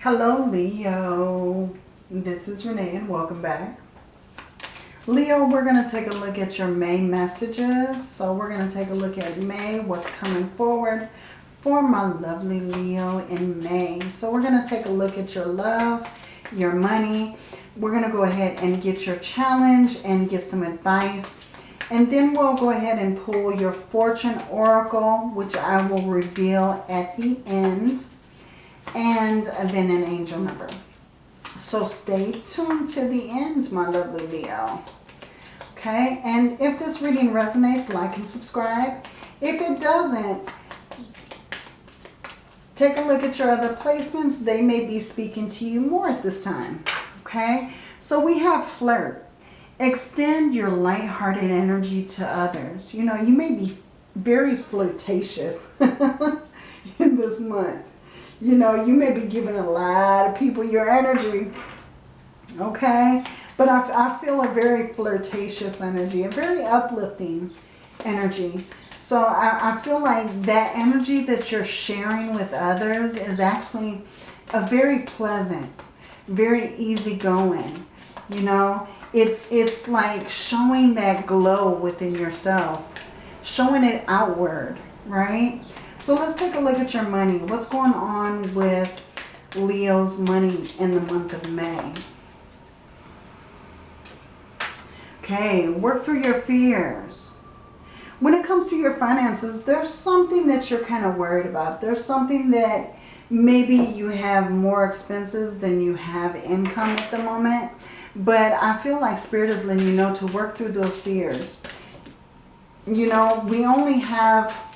Hello Leo, this is Renee and welcome back. Leo, we're going to take a look at your May messages. So we're going to take a look at May, what's coming forward for my lovely Leo in May. So we're going to take a look at your love, your money. We're going to go ahead and get your challenge and get some advice. And then we'll go ahead and pull your fortune oracle, which I will reveal at the end and then an angel number. So stay tuned to the end, my lovely Leo. Okay, and if this reading resonates, like and subscribe. If it doesn't, take a look at your other placements. They may be speaking to you more at this time. Okay, so we have flirt. Extend your light-hearted energy to others. You know, you may be very flirtatious in this month. You know, you may be giving a lot of people your energy. Okay? But I, I feel a very flirtatious energy, a very uplifting energy. So I, I feel like that energy that you're sharing with others is actually a very pleasant, very easygoing. You know, it's, it's like showing that glow within yourself, showing it outward, right? So let's take a look at your money. What's going on with Leo's money in the month of May? Okay, work through your fears. When it comes to your finances, there's something that you're kind of worried about. There's something that maybe you have more expenses than you have income at the moment. But I feel like Spirit is letting you know to work through those fears. You know, we only have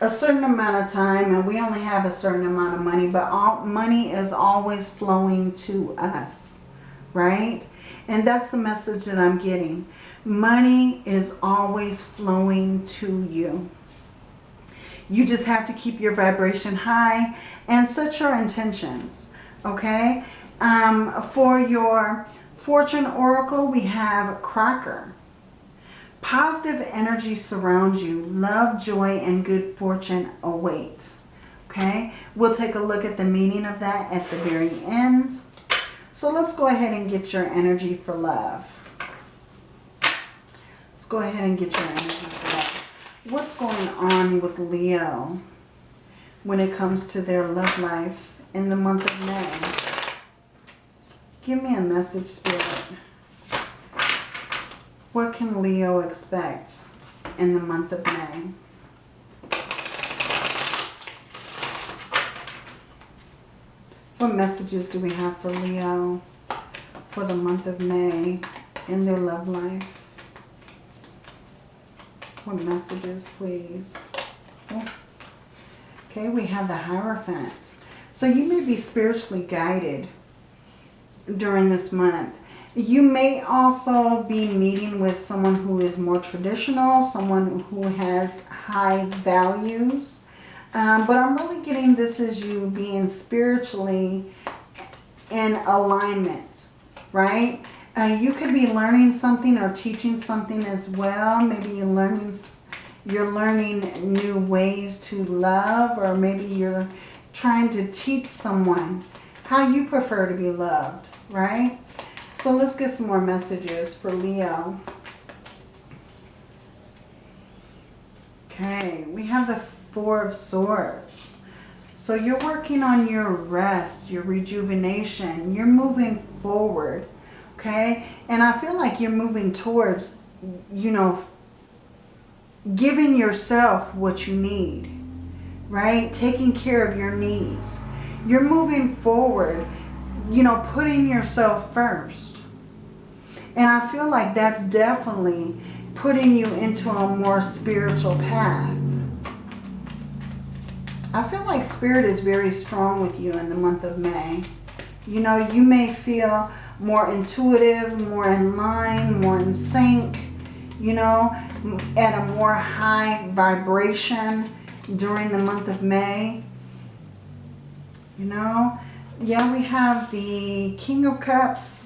a certain amount of time and we only have a certain amount of money, but all money is always flowing to us, right? And that's the message that I'm getting. Money is always flowing to you. You just have to keep your vibration high and set your intentions, okay? Um, for your fortune oracle, we have Cracker. Positive energy surrounds you. Love, joy, and good fortune await. Okay, we'll take a look at the meaning of that at the very end. So let's go ahead and get your energy for love. Let's go ahead and get your energy for love. What's going on with Leo when it comes to their love life in the month of May? Give me a message, Spirit. What can Leo expect in the month of May? What messages do we have for Leo for the month of May in their love life? What messages, please? Okay, we have the Hierophants. So you may be spiritually guided during this month. You may also be meeting with someone who is more traditional, someone who has high values. Um, but I'm really getting this as you being spiritually in alignment, right? Uh, you could be learning something or teaching something as well. Maybe you're learning, you're learning new ways to love or maybe you're trying to teach someone how you prefer to be loved, right? So let's get some more messages for Leo. Okay, we have the Four of Swords. So you're working on your rest, your rejuvenation. You're moving forward, okay? And I feel like you're moving towards, you know, giving yourself what you need, right? Taking care of your needs. You're moving forward, you know, putting yourself first. And I feel like that's definitely putting you into a more spiritual path. I feel like Spirit is very strong with you in the month of May. You know, you may feel more intuitive, more in line, more in sync, you know, at a more high vibration during the month of May. You know, yeah, we have the King of Cups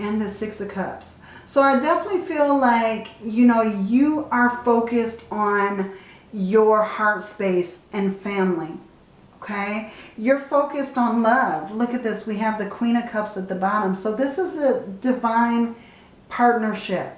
and the Six of Cups. So I definitely feel like, you know, you are focused on your heart space and family. Okay, you're focused on love. Look at this. We have the Queen of Cups at the bottom. So this is a divine partnership.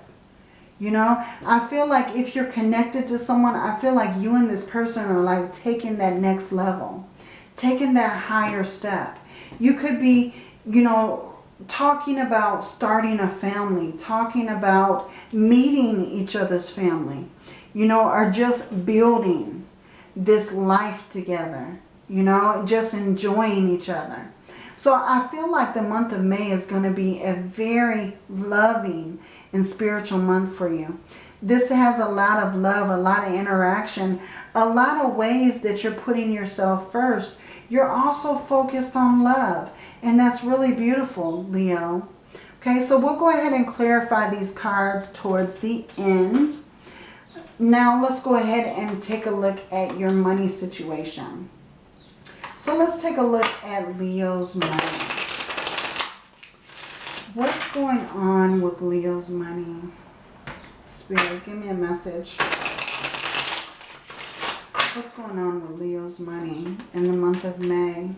You know, I feel like if you're connected to someone, I feel like you and this person are like taking that next level, taking that higher step. You could be, you know, talking about starting a family, talking about meeting each other's family, you know, are just building this life together, you know, just enjoying each other. So I feel like the month of May is going to be a very loving and spiritual month for you. This has a lot of love, a lot of interaction, a lot of ways that you're putting yourself first. You're also focused on love. And that's really beautiful, Leo. Okay, so we'll go ahead and clarify these cards towards the end. Now let's go ahead and take a look at your money situation. So let's take a look at Leo's money. What's going on with Leo's money? Spirit, give me a message. What's going on with Leo's money in the month of May?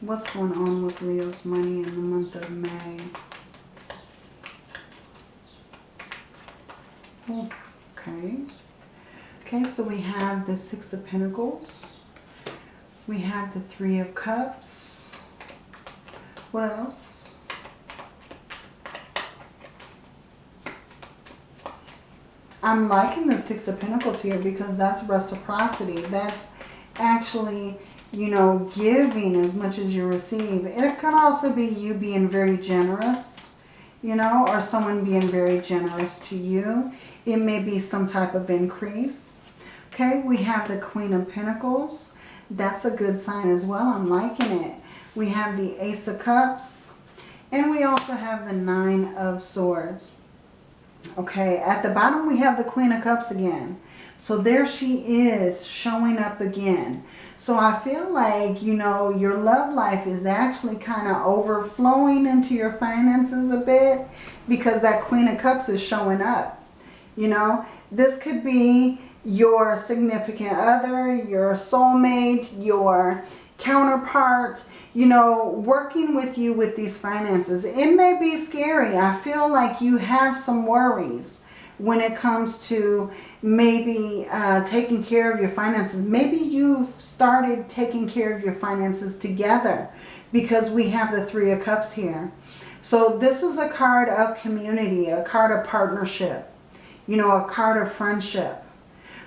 What's going on with Leo's money in the month of May? Okay. Okay, so we have the Six of Pentacles. We have the Three of Cups. What else? I'm liking the Six of Pentacles here because that's reciprocity. That's actually, you know, giving as much as you receive. It could also be you being very generous, you know, or someone being very generous to you. It may be some type of increase. Okay, we have the Queen of Pentacles. That's a good sign as well. I'm liking it. We have the Ace of Cups. And we also have the Nine of Swords. Okay, at the bottom we have the Queen of Cups again. So there she is showing up again. So I feel like, you know, your love life is actually kind of overflowing into your finances a bit because that Queen of Cups is showing up. You know, this could be your significant other, your soulmate, your counterpart, you know, working with you with these finances. It may be scary. I feel like you have some worries when it comes to maybe uh, taking care of your finances. Maybe you've started taking care of your finances together because we have the Three of Cups here. So this is a card of community, a card of partnership, you know, a card of friendship.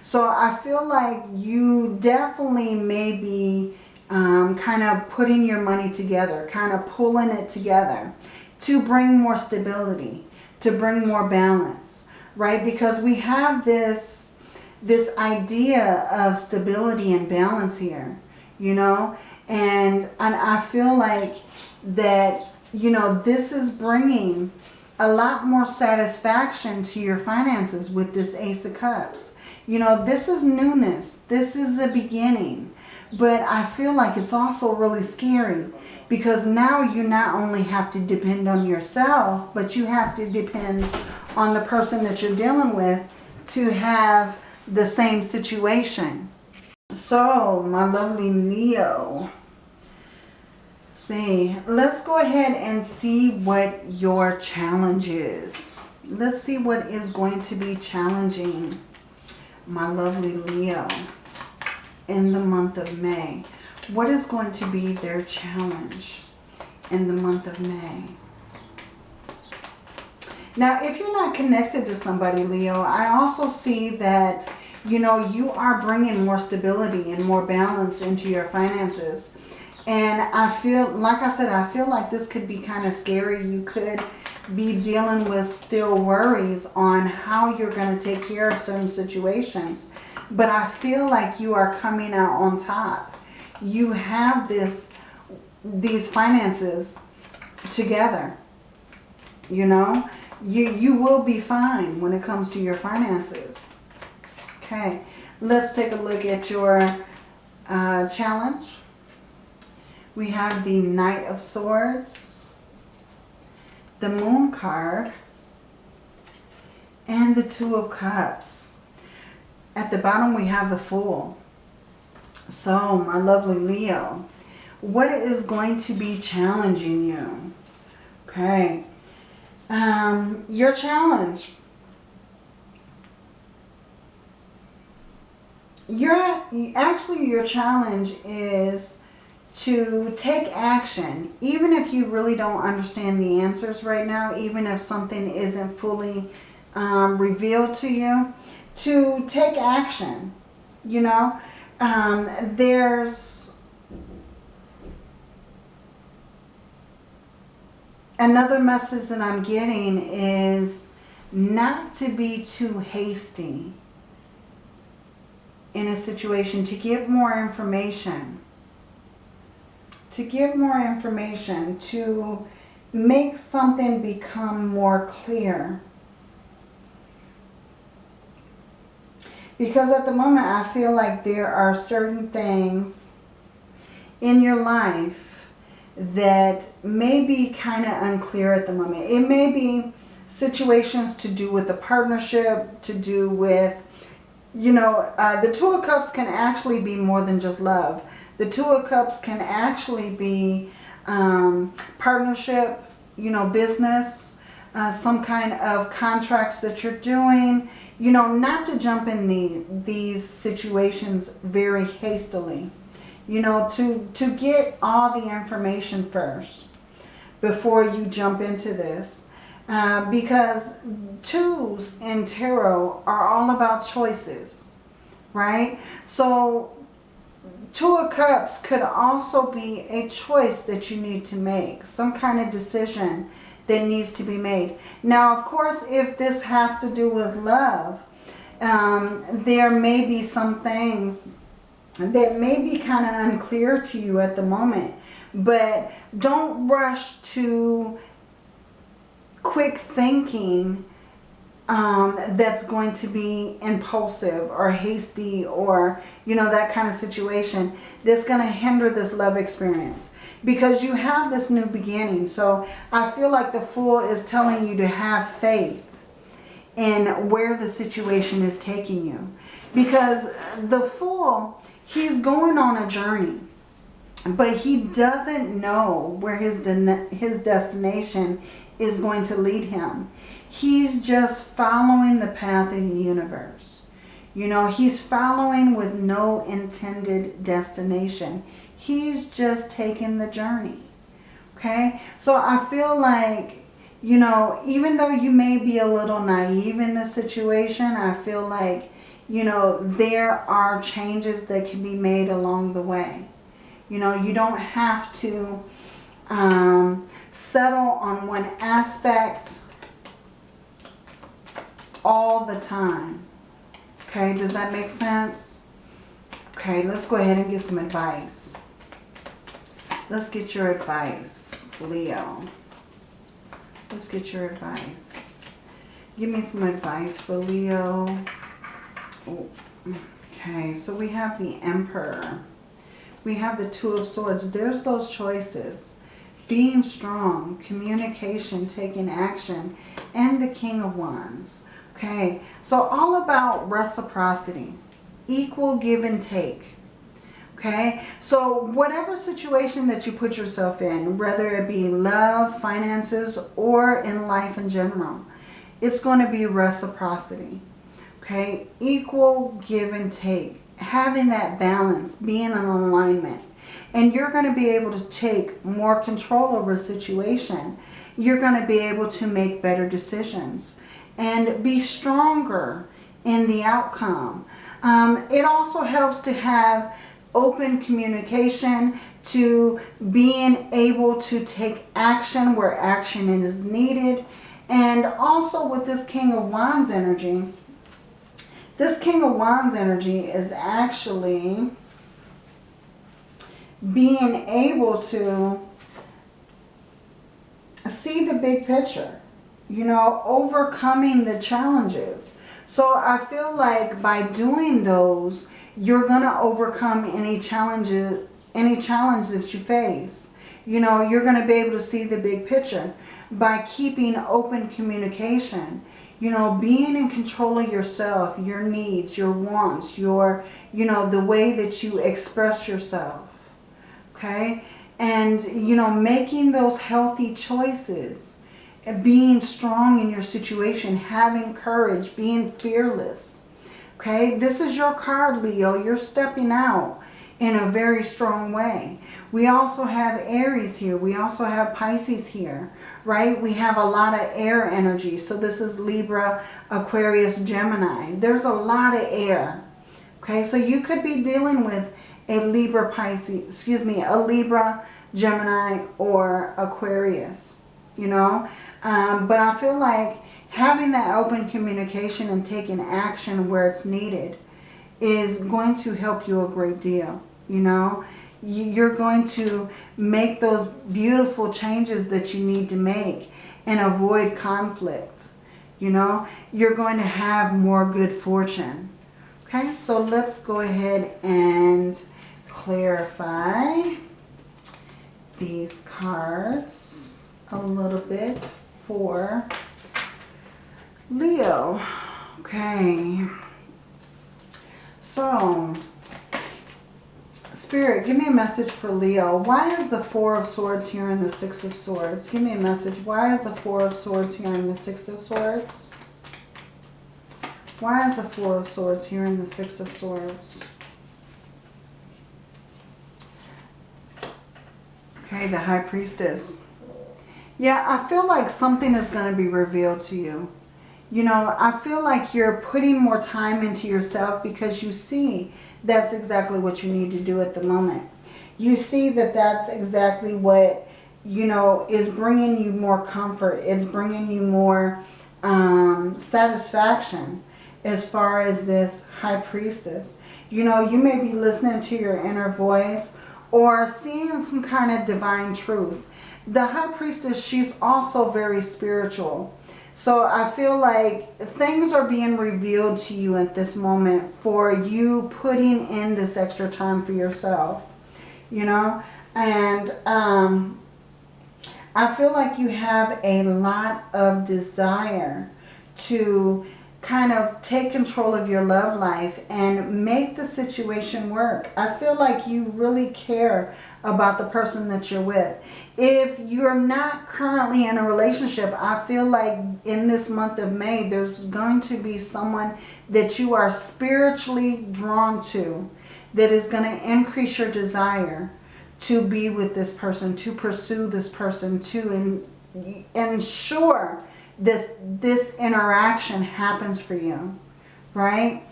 So I feel like you definitely may be um, kind of putting your money together, kind of pulling it together to bring more stability, to bring more balance, right? Because we have this, this idea of stability and balance here, you know? And, and I feel like that, you know, this is bringing a lot more satisfaction to your finances with this Ace of Cups. You know, this is newness. This is a beginning. But I feel like it's also really scary because now you not only have to depend on yourself, but you have to depend on the person that you're dealing with to have the same situation. So, my lovely Leo, see, let's go ahead and see what your challenge is. Let's see what is going to be challenging my lovely Leo in the month of May. What is going to be their challenge in the month of May? Now, if you're not connected to somebody, Leo, I also see that, you know, you are bringing more stability and more balance into your finances. And I feel, like I said, I feel like this could be kind of scary. You could be dealing with still worries on how you're going to take care of certain situations. But I feel like you are coming out on top. You have this, these finances together. You know, you, you will be fine when it comes to your finances. Okay, let's take a look at your uh, challenge. We have the Knight of Swords, the Moon card, and the Two of Cups. At the bottom we have the Fool. So, my lovely Leo, what is going to be challenging you? Okay. Um, your challenge. Your, actually, your challenge is to take action, even if you really don't understand the answers right now, even if something isn't fully um, revealed to you, to take action, you know. Um, there's another message that I'm getting is not to be too hasty in a situation, to get more information to give more information, to make something become more clear. Because at the moment I feel like there are certain things in your life that may be kind of unclear at the moment. It may be situations to do with the partnership, to do with, you know, uh, the Two of Cups can actually be more than just love. The Two of Cups can actually be um, partnership, you know, business, uh, some kind of contracts that you're doing. You know, not to jump in the, these situations very hastily. You know, to, to get all the information first before you jump into this. Uh, because twos in tarot are all about choices, right? So Two of Cups could also be a choice that you need to make. Some kind of decision that needs to be made. Now, of course, if this has to do with love, um, there may be some things that may be kind of unclear to you at the moment. But don't rush to quick thinking um, that's going to be impulsive or hasty or, you know, that kind of situation that's going to hinder this love experience. Because you have this new beginning. So I feel like the Fool is telling you to have faith in where the situation is taking you. Because the Fool, he's going on a journey. But he doesn't know where his, de his destination is going to lead him. He's just following the path of the universe. You know, he's following with no intended destination. He's just taking the journey. Okay? So I feel like, you know, even though you may be a little naive in this situation, I feel like, you know, there are changes that can be made along the way. You know, you don't have to um, settle on one aspect all the time. Okay, does that make sense? Okay, let's go ahead and get some advice. Let's get your advice, Leo. Let's get your advice. Give me some advice for Leo. Oh, okay, so we have the Emperor. We have the Two of Swords. There's those choices. Being strong, communication, taking action, and the King of Wands. Okay, so all about reciprocity, equal give and take. Okay, so whatever situation that you put yourself in, whether it be love, finances, or in life in general, it's going to be reciprocity. Okay, equal give and take, having that balance, being in alignment. And you're going to be able to take more control over a situation. You're going to be able to make better decisions and be stronger in the outcome. Um, it also helps to have open communication to being able to take action where action is needed. And also with this King of Wands energy, this King of Wands energy is actually being able to see the big picture you know, overcoming the challenges. So I feel like by doing those, you're going to overcome any challenges, any challenge that you face. You know, you're going to be able to see the big picture by keeping open communication. you know, being in control of yourself, your needs, your wants, your, you know, the way that you express yourself. Okay? And, you know, making those healthy choices. Being strong in your situation. Having courage. Being fearless. Okay? This is your card, Leo. You're stepping out in a very strong way. We also have Aries here. We also have Pisces here, right? We have a lot of air energy. So this is Libra, Aquarius, Gemini. There's a lot of air. Okay, so you could be dealing with a Libra, Pisces, excuse me, a Libra, Gemini, or Aquarius, you know. Um, but I feel like having that open communication and taking action where it's needed is going to help you a great deal, you know. You're going to make those beautiful changes that you need to make and avoid conflict, you know. You're going to have more good fortune. Okay, so let's go ahead and clarify these cards a little bit for Leo. Okay. So, Spirit, give me a message for Leo. Why is the Four of Swords here and the Six of Swords? Give me a message. Why is the Four of Swords here and the Six of Swords? Why is the Four of Swords here and the Six of Swords? Okay, the High Priestess. Yeah, I feel like something is going to be revealed to you. You know, I feel like you're putting more time into yourself because you see that's exactly what you need to do at the moment. You see that that's exactly what, you know, is bringing you more comfort. It's bringing you more um, satisfaction as far as this high priestess. You know, you may be listening to your inner voice or seeing some kind of divine truth. The high priestess, she's also very spiritual. So I feel like things are being revealed to you at this moment for you putting in this extra time for yourself. You know, and um, I feel like you have a lot of desire to kind of take control of your love life and make the situation work. I feel like you really care about the person that you're with. If you're not currently in a relationship, I feel like in this month of May, there's going to be someone that you are spiritually drawn to that is going to increase your desire to be with this person, to pursue this person, to in, ensure this, this interaction happens for you, right?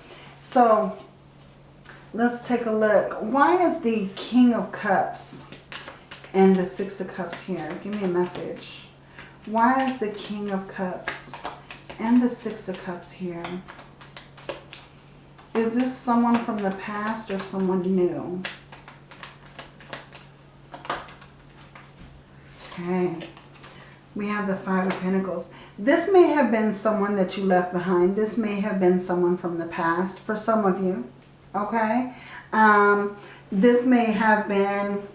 So let's take a look. Why is the King of Cups and the Six of Cups here? Give me a message. Why is the King of Cups and the Six of Cups here? Is this someone from the past or someone new? Okay. We have the Five of Pentacles. This may have been someone that you left behind. This may have been someone from the past for some of you. Okay? Um, this may have been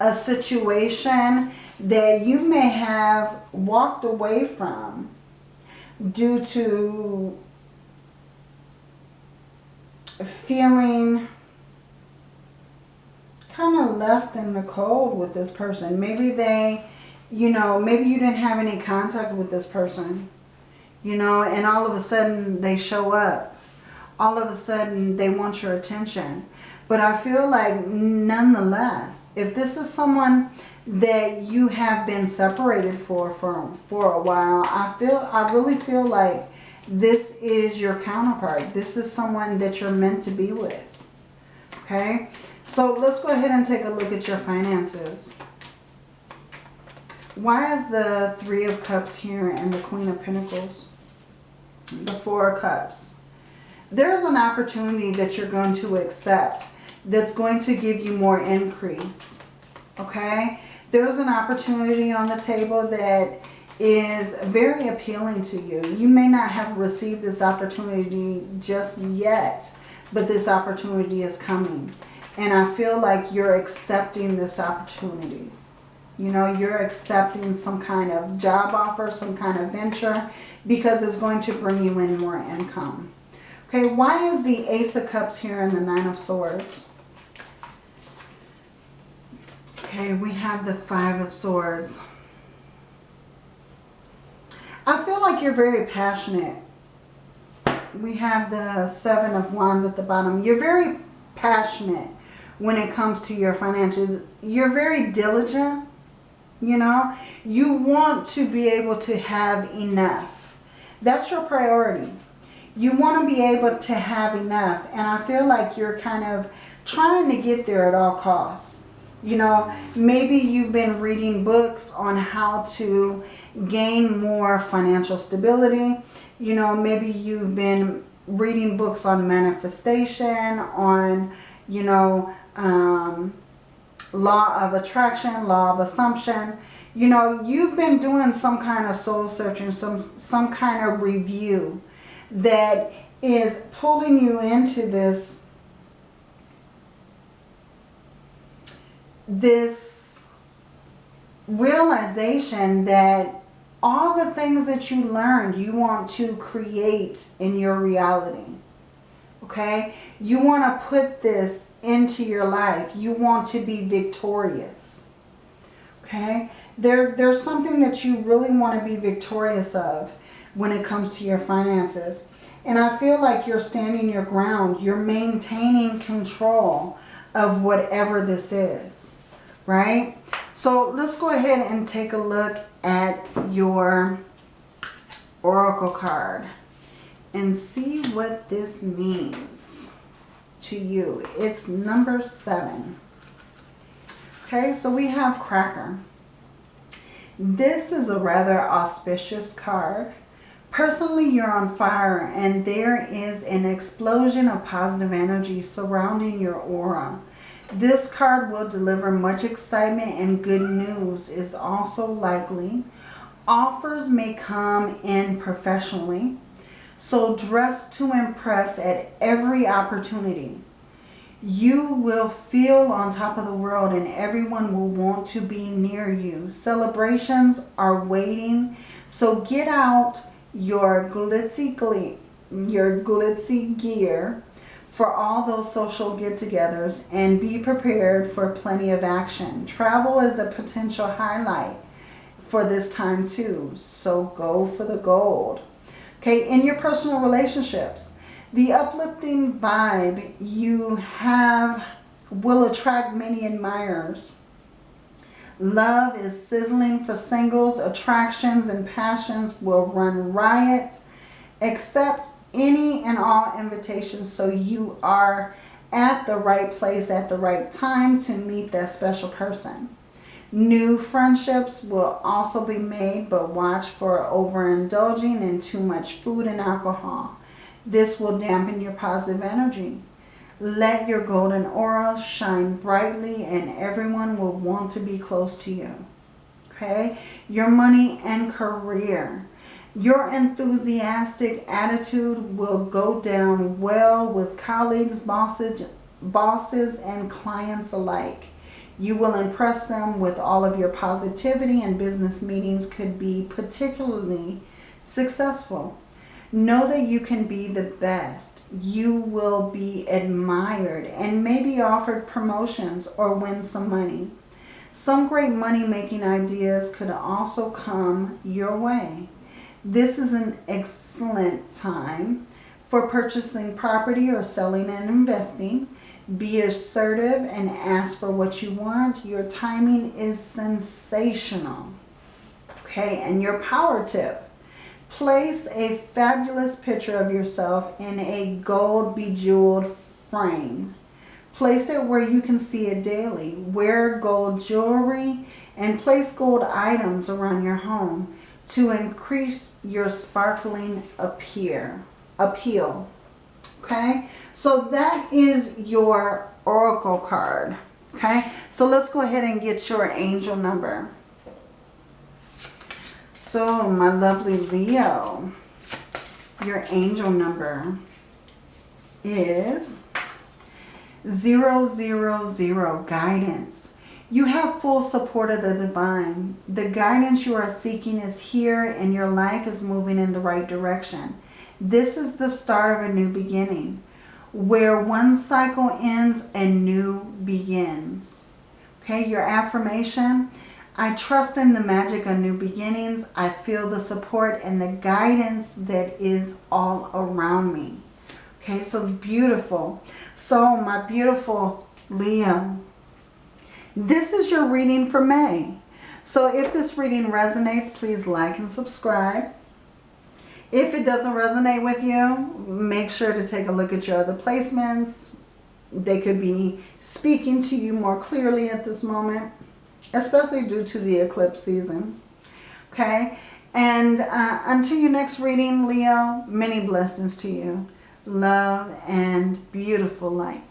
a situation that you may have walked away from due to feeling kind of left in the cold with this person. Maybe they you know, maybe you didn't have any contact with this person, you know, and all of a sudden they show up. All of a sudden they want your attention. But I feel like nonetheless, if this is someone that you have been separated for, for, for a while, I feel, I really feel like this is your counterpart. This is someone that you're meant to be with. Okay? So let's go ahead and take a look at your finances. Why is the Three of Cups here and the Queen of Pentacles? The Four of Cups. There's an opportunity that you're going to accept that's going to give you more increase. Okay? There's an opportunity on the table that is very appealing to you. You may not have received this opportunity just yet, but this opportunity is coming. And I feel like you're accepting this opportunity. You know, you're accepting some kind of job offer, some kind of venture, because it's going to bring you in more income. Okay, why is the Ace of Cups here and the Nine of Swords? Okay, we have the Five of Swords. I feel like you're very passionate. We have the Seven of Wands at the bottom. You're very passionate when it comes to your finances. You're very diligent, you know. You want to be able to have enough. That's your priority. You want to be able to have enough. And I feel like you're kind of trying to get there at all costs. You know, maybe you've been reading books on how to gain more financial stability. You know, maybe you've been reading books on manifestation, on, you know, um, law of attraction, law of assumption. You know, you've been doing some kind of soul searching, some, some kind of review that is pulling you into this this realization that all the things that you learned you want to create in your reality okay? You want to put this into your life. You want to be victorious okay? There there's something that you really want to be victorious of when it comes to your finances. And I feel like you're standing your ground. You're maintaining control of whatever this is right? So let's go ahead and take a look at your oracle card and see what this means to you. It's number seven. Okay, so we have Cracker. This is a rather auspicious card. Personally, you're on fire and there is an explosion of positive energy surrounding your aura. This card will deliver much excitement and good news is also likely. Offers may come in professionally. So dress to impress at every opportunity. You will feel on top of the world and everyone will want to be near you. Celebrations are waiting. So get out your glitzy, your glitzy gear for all those social get-togethers and be prepared for plenty of action. Travel is a potential highlight for this time too. So go for the gold. Okay, in your personal relationships, the uplifting vibe you have will attract many admirers. Love is sizzling for singles. Attractions and passions will run riot. Accept any and all invitations so you are at the right place at the right time to meet that special person. New friendships will also be made, but watch for overindulging in too much food and alcohol. This will dampen your positive energy. Let your golden aura shine brightly and everyone will want to be close to you. Okay? Your money and career. Your enthusiastic attitude will go down well with colleagues, bosses, bosses, and clients alike. You will impress them with all of your positivity and business meetings could be particularly successful. Know that you can be the best. You will be admired and maybe offered promotions or win some money. Some great money-making ideas could also come your way. This is an excellent time for purchasing property or selling and investing. Be assertive and ask for what you want. Your timing is sensational. Okay, and your power tip. Place a fabulous picture of yourself in a gold bejeweled frame. Place it where you can see it daily. Wear gold jewelry and place gold items around your home to increase your sparkling appear, appeal. Okay, so that is your oracle card. Okay, so let's go ahead and get your angel number. So my lovely Leo, your angel number is 000 guidance. You have full support of the divine. The guidance you are seeking is here and your life is moving in the right direction. This is the start of a new beginning. Where one cycle ends, and new begins. Okay, your affirmation. I trust in the magic of new beginnings. I feel the support and the guidance that is all around me. Okay, so beautiful. So my beautiful Leo, this is your reading for May. So if this reading resonates, please like and subscribe. If it doesn't resonate with you, make sure to take a look at your other placements. They could be speaking to you more clearly at this moment, especially due to the eclipse season. Okay, and uh, until your next reading, Leo, many blessings to you love, and beautiful light.